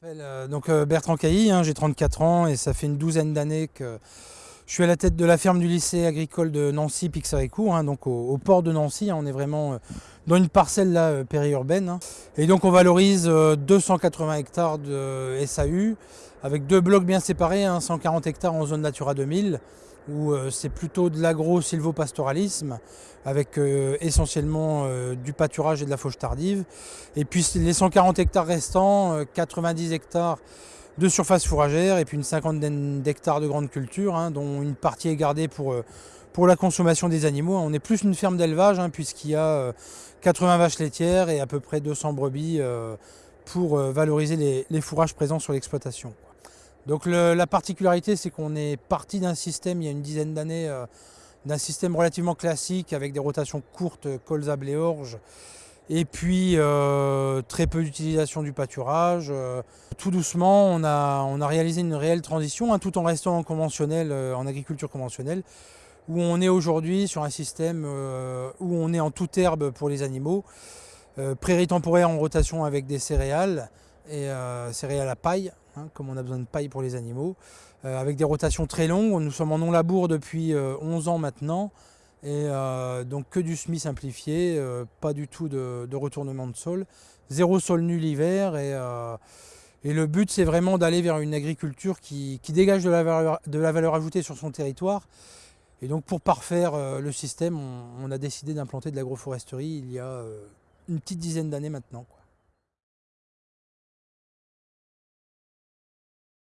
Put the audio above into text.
m'appelle euh, donc euh, Bertrand Cailly, hein, j'ai 34 ans et ça fait une douzaine d'années que je suis à la tête de la ferme du lycée agricole de Nancy Pixaricourt, hein, donc au, port de Nancy. Hein, on est vraiment euh, dans une parcelle périurbaine. hein. Et donc on valorise euh, 280 hectares de SAU avec deux blocs bien séparés, hein, 140 hectares en zone Natura 2000 où euh, c'est plutôt de l'agro-silvopastoralisme avec euh, essentiellement euh, du pâturage et de la fauche tardive. Et puis les 140 hectares restants, euh, 90 hectares de surface fourragère et puis une cinquantaine d'hectares de grandes cultures, hein, dont une partie est gardée pour, la consommation des animaux. On est plus une ferme d'élevage hein, puisqu'il y a euh, 80 vaches laitières et à peu près 200 brebis pour valoriser les fourrages présents sur l'exploitation. Donc la particularité, c'est qu'on est parti d'un système il y a une dizaine d'années, euh, d'un système relativement classique avec des rotations courtes, colza, blé, orge, et puis euh, très peu d'utilisation du pâturage. euh. tout doucement, on a, réalisé une réelle transition, hein, tout en restant en conventionnel, en agriculture conventionnelle, où on est aujourd'hui sur un système où on est en toute herbe pour les animaux, prairies temporaires en rotation avec des céréales et céréales à paille, hein, comme on a besoin de paille pour les animaux, euh, avec des rotations très longues. Nous sommes en non-labour depuis euh, 11 ans maintenant, et euh, donc que du semis simplifié, euh, pas du tout de, retournement de sol, zéro sol nu l'hiver, et, euh, le but c'est vraiment d'aller vers une agriculture qui, qui dégage de la, valeur, de la valeur ajoutée sur son territoire. Et donc pour parfaire euh, le système, on, a décidé d'implanter de l'agroforesterie il y a euh, une petite dizaine d'années maintenant.